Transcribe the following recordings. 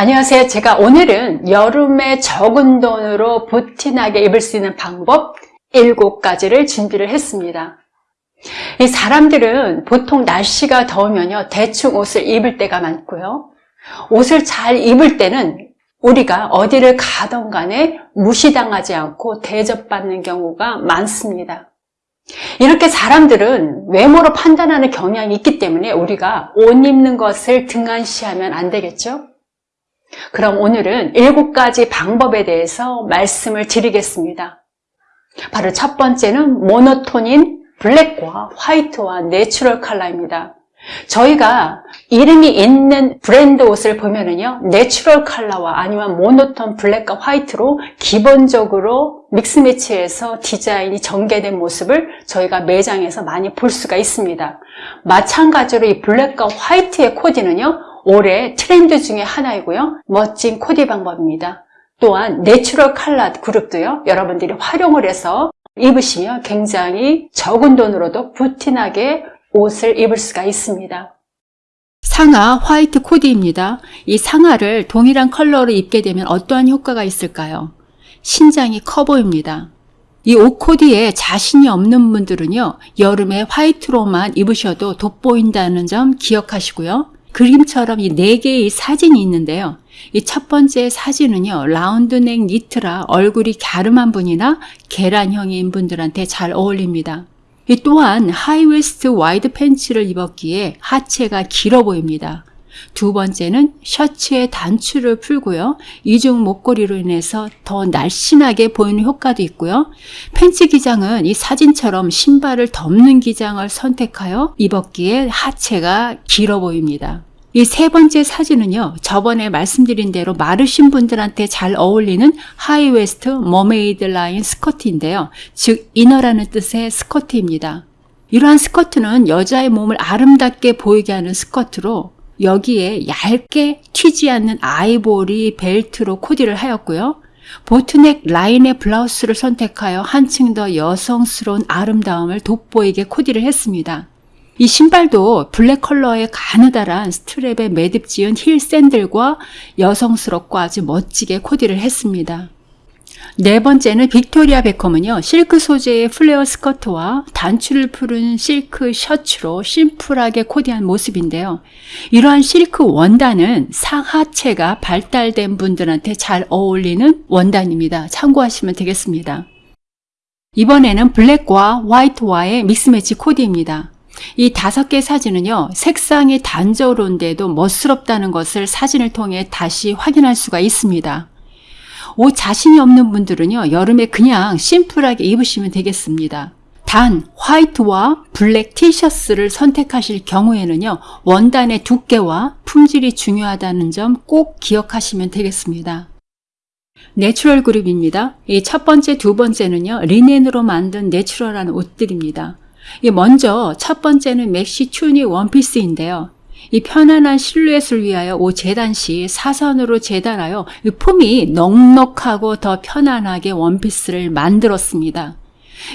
안녕하세요. 제가 오늘은 여름에 적은 돈으로 부티나게 입을 수 있는 방법 7가지를 준비를 했습니다. 이 사람들은 보통 날씨가 더우면요. 대충 옷을 입을 때가 많고요. 옷을 잘 입을 때는 우리가 어디를 가던 간에 무시당하지 않고 대접받는 경우가 많습니다. 이렇게 사람들은 외모로 판단하는 경향이 있기 때문에 우리가 옷 입는 것을 등한시하면 안 되겠죠? 그럼 오늘은 일곱 가지 방법에 대해서 말씀을 드리겠습니다. 바로 첫 번째는 모노톤인 블랙과 화이트와 내추럴 컬러입니다. 저희가 이름이 있는 브랜드 옷을 보면은요, 내추럴 컬러와 아니면 모노톤 블랙과 화이트로 기본적으로 믹스 매치해서 디자인이 전개된 모습을 저희가 매장에서 많이 볼 수가 있습니다. 마찬가지로 이 블랙과 화이트의 코디는요, 올해 트렌드 중에 하나이고요. 멋진 코디 방법입니다. 또한 내추럴 칼라 그룹도요. 여러분들이 활용을 해서 입으시면 굉장히 적은 돈으로도 부티나게 옷을 입을 수가 있습니다. 상하 화이트 코디입니다. 이 상하를 동일한 컬러로 입게 되면 어떠한 효과가 있을까요? 신장이 커 보입니다. 이 옷 코디에 자신이 없는 분들은요, 여름에 화이트로만 입으셔도 돋보인다는 점 기억하시고요. 그림처럼 이 네 개의 사진이 있는데요. 이 첫 번째 사진은요, 라운드넥 니트라 얼굴이 갸름한 분이나 계란형인 분들한테 잘 어울립니다. 이 또한 하이웨스트 와이드 팬츠를 입었기에 하체가 길어 보입니다. 두 번째는 셔츠의 단추를 풀고요. 이중 목걸이로 인해서 더 날씬하게 보이는 효과도 있고요. 팬츠 기장은 이 사진처럼 신발을 덮는 기장을 선택하여 입었기에 하체가 길어 보입니다. 이 세 번째 사진은요, 저번에 말씀드린 대로 마르신 분들한테 잘 어울리는 하이웨스트 mermaid 라인 스커트인데요. 즉, 인어라는 뜻의 스커트입니다. 이러한 스커트는 여자의 몸을 아름답게 보이게 하는 스커트로 여기에 얇게 튀지 않는 아이보리 벨트로 코디를 하였고요. 보트넥 라인의 블라우스를 선택하여 한층 더 여성스러운 아름다움을 돋보이게 코디를 했습니다. 이 신발도 블랙 컬러의 가느다란 스트랩에 매듭 지은 힐 샌들과 여성스럽고 아주 멋지게 코디를 했습니다. 네 번째는 빅토리아 베컴은요, 실크 소재의 플레어 스커트와 단추를 푼 실크 셔츠로 심플하게 코디한 모습인데요. 이러한 실크 원단은 상하체가 발달된 분들한테 잘 어울리는 원단입니다. 참고하시면 되겠습니다. 이번에는 블랙과 화이트와의 믹스매치 코디입니다. 이 다섯 개 사진은요, 색상이 단조로운데도 멋스럽다는 것을 사진을 통해 다시 확인할 수가 있습니다. 옷 자신이 없는 분들은요, 여름에 그냥 심플하게 입으시면 되겠습니다. 단, 화이트와 블랙 티셔츠를 선택하실 경우에는요, 원단의 두께와 품질이 중요하다는 점 꼭 기억하시면 되겠습니다. 내추럴 그룹입니다. 이 첫 번째, 두 번째는요, 리넨으로 만든 내추럴한 옷들입니다. 먼저 첫 번째는 맥시 튜닉 원피스인데요. 이 편안한 실루엣을 위하여 옷 재단 시 사선으로 재단하여 품이 넉넉하고 더 편안하게 원피스를 만들었습니다.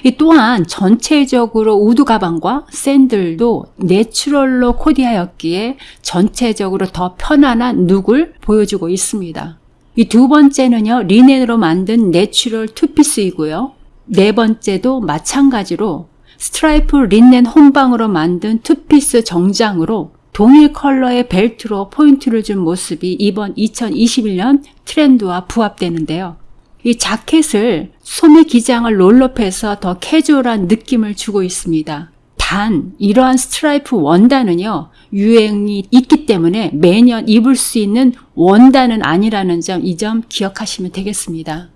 이 또한 전체적으로 우드 가방과 샌들도 내추럴로 코디하였기에 전체적으로 더 편안한 룩을 보여주고 있습니다. 이 두 번째는요, 리넨으로 만든 내추럴 투피스이고요. 네 번째도 마찬가지로 스트라이프 린넨 혼방으로 만든 투피스 정장으로 동일 컬러의 벨트로 포인트를 준 모습이 이번 2021년 트렌드와 부합되는데요. 이 자켓을 소매 기장을 roll up해서 더 캐주얼한 느낌을 주고 있습니다. 단 이러한 스트라이프 원단은요 유행이 있기 때문에 매년 입을 수 있는 원단은 아니라는 점 이점 기억하시면 되겠습니다.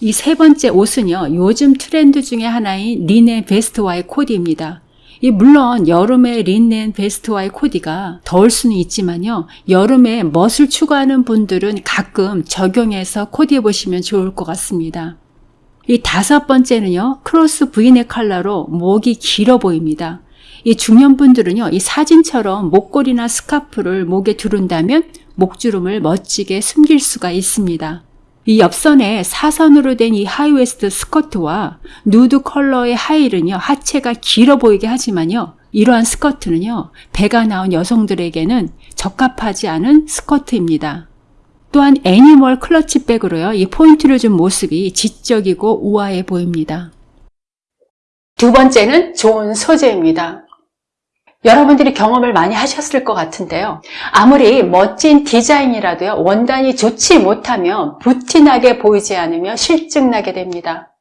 이 세 번째 옷은요, 요즘 트렌드 중에 하나인 리넨 베스트와의 코디입니다. 이 물론 여름에 린넨 베스트와의 코디가 더울 수는 있지만요. 여름에 멋을 추구하는 분들은 가끔 적용해서 코디해 보시면 좋을 것 같습니다. 이 다섯 번째는요. 크로스 브이넥 칼라로 목이 길어 보입니다. 이 중년분들은요. 이 사진처럼 목걸이나 스카프를 목에 두른다면 목주름을 멋지게 숨길 수가 있습니다. 이 옆선에 사선으로 된 이 하이웨스트 스커트와 누드 컬러의 하이힐은요, 하체가 길어 보이게 하지만요, 이러한 스커트는요, 배가 나온 여성들에게는 적합하지 않은 스커트입니다. 또한 애니멀 클러치 백으로요. 이 포인트를 준 모습이 지적이고 우아해 보입니다. 두 번째는 좋은 소재입니다. 여러분들이 경험을 많이 하셨을 것 같은데요. 아무리 멋진 디자인이라도요, 원단이 좋지 못하면 부티나게 보이지 않으며 실증나게 됩니다.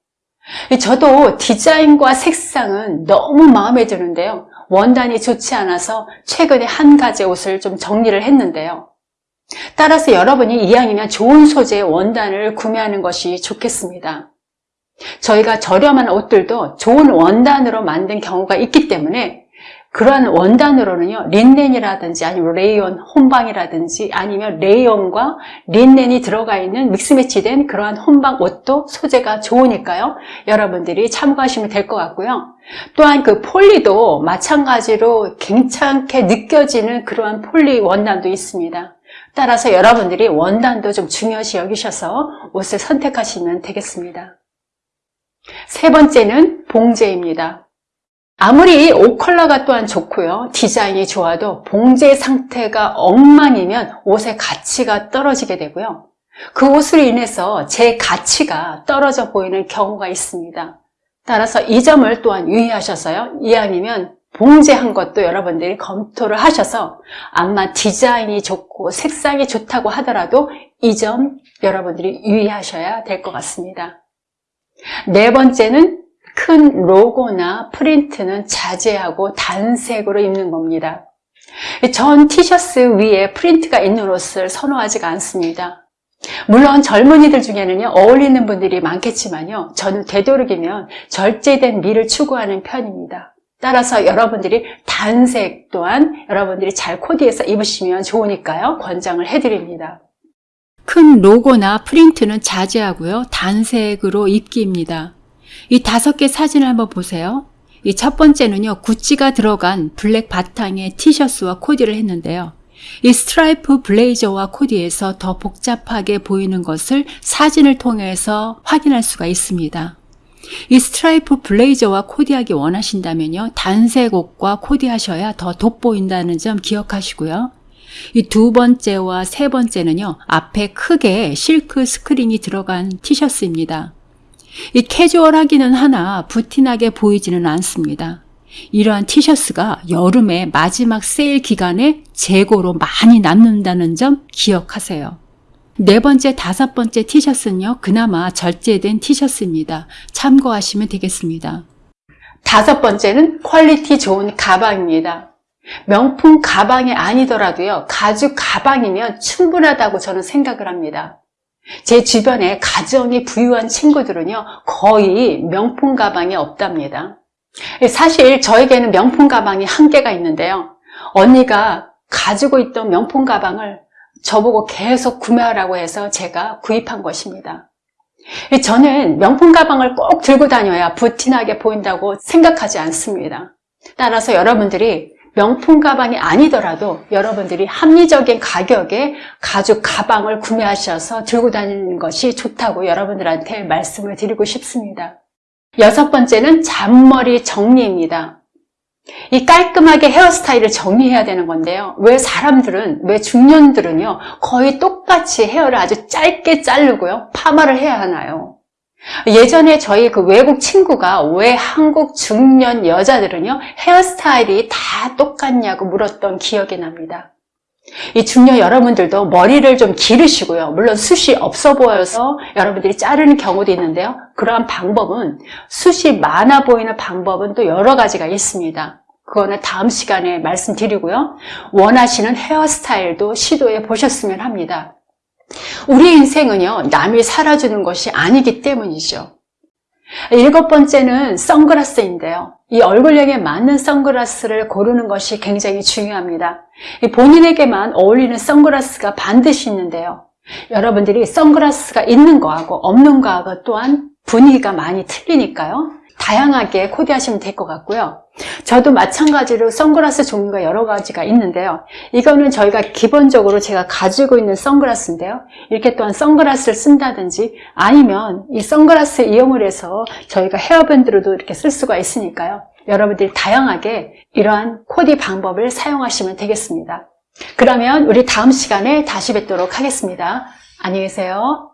저도 디자인과 색상은 너무 마음에 드는데요. 원단이 좋지 않아서 최근에 한 가지 옷을 좀 정리를 했는데요. 따라서 여러분이 이왕이면 좋은 소재의 원단을 구매하는 것이 좋겠습니다. 저희가 저렴한 옷들도 좋은 원단으로 만든 경우가 있기 때문에 그러한 원단으로는요, 린넨이라든지 아니면 레이온, 혼방이라든지 아니면 레이온과 린넨이 들어가 있는 믹스매치된 그러한 혼방 옷도 소재가 좋으니까요. 여러분들이 참고하시면 될 것 같고요. 또한 그 폴리도 마찬가지로 괜찮게 느껴지는 그러한 폴리 원단도 있습니다. 따라서 여러분들이 원단도 좀 중요시 여기셔서 옷을 선택하시면 되겠습니다. 세 번째는 봉제입니다. 아무리 옷 컬러가 또한 좋고요. 디자인이 좋아도 봉제 상태가 엉망이면 옷의 가치가 떨어지게 되고요. 그 옷으로 인해서 제 가치가 떨어져 보이는 경우가 있습니다. 따라서 이 점을 또한 유의하셔서요. 이왕이면 봉제한 것도 여러분들이 검토를 하셔서 암만 디자인이 좋고 색상이 좋다고 하더라도 이 점 여러분들이 유의하셔야 될 것 같습니다. 네 번째는 큰 로고나 프린트는 자제하고 단색으로 입는 겁니다. 전 티셔츠 위에 프린트가 있는 옷을 선호하지가 않습니다. 물론 젊은이들 중에는요 어울리는 분들이 많겠지만요 저는 되도록이면 절제된 미를 추구하는 편입니다. 따라서 여러분들이 단색 또한 여러분들이 잘 코디해서 입으시면 좋으니까요 권장을 해드립니다. 큰 로고나 프린트는 자제하고요. 단색으로 입기입니다. 이 다섯 개 사진을 한번 보세요. 이 첫 번째는요, 구찌가 들어간 블랙 바탕의 티셔츠와 코디를 했는데요. 이 스트라이프 블레이저와 코디에서 더 복잡하게 보이는 것을 사진을 통해서 확인할 수가 있습니다. 이 스트라이프 블레이저와 코디하기 원하신다면요, 단색 옷과 코디하셔야 더 돋보인다는 점 기억하시고요. 이 두 번째와 세 번째는요, 앞에 크게 실크 스크린이 들어간 티셔츠입니다. 이 캐주얼하기는 하나 부티나게 보이지는 않습니다. 이러한 티셔츠가 여름의 마지막 세일 기간에 재고로 많이 남는다는 점 기억하세요. 네 번째, 다섯 번째 티셔츠는요, 그나마 절제된 티셔츠입니다. 참고하시면 되겠습니다. 다섯 번째는 퀄리티 좋은 가방입니다. 명품 가방이 아니더라도요, 가죽 가방이면 충분하다고 저는 생각을 합니다. 제 주변에 가정이 부유한 친구들은요, 거의 명품 가방이 없답니다. 사실 저에게는 명품 가방이 한 개가 있는데요. 언니가 가지고 있던 명품 가방을 저보고 계속 구매하라고 해서 제가 구입한 것입니다. 저는 명품 가방을 꼭 들고 다녀야 부티나게 보인다고 생각하지 않습니다. 따라서 여러분들이 명품 가방이 아니더라도 여러분들이 합리적인 가격에 가죽 가방을 구매하셔서 들고 다니는 것이 좋다고 여러분들한테 말씀을 드리고 싶습니다. 여섯 번째는 잔머리 정리입니다. 이 깔끔하게 헤어스타일을 정리해야 되는 건데요. 왜 사람들은, 왜 중년들은요, 거의 똑같이 헤어를 아주 짧게 자르고요, 파마를 해야 하나요? 예전에 저희 그 외국 친구가 왜 한국 중년 여자들은요, 헤어스타일이 다 똑같냐고 물었던 기억이 납니다. 이 중년 여러분들도 머리를 좀 기르시고요. 물론 숱이 없어 보여서 여러분들이 자르는 경우도 있는데요. 그러한 방법은 숱이 많아 보이는 방법은 또 여러 가지가 있습니다. 그거는 다음 시간에 말씀드리고요. 원하시는 헤어스타일도 시도해 보셨으면 합니다. 우리 인생은요, 남이 살아주는 것이 아니기 때문이죠. 일곱 번째는 선글라스인데요. 이 얼굴형에 맞는 선글라스를 고르는 것이 굉장히 중요합니다. 본인에게만 어울리는 선글라스가 반드시 있는데요. 여러분들이 선글라스가 있는 거하고 없는 거하고 또한 분위기가 많이 틀리니까요. 다양하게 코디하시면 될 것 같고요. 저도 마찬가지로 선글라스 종류가 여러 가지가 있는데요. 이거는 저희가 기본적으로 제가 가지고 있는 선글라스인데요. 이렇게 또한 선글라스를 쓴다든지 아니면 이 선글라스 이용을 해서 저희가 헤어밴드로도 이렇게 쓸 수가 있으니까요. 여러분들이 다양하게 이러한 코디 방법을 사용하시면 되겠습니다. 그러면 우리 다음 시간에 다시 뵙도록 하겠습니다. 안녕히 계세요.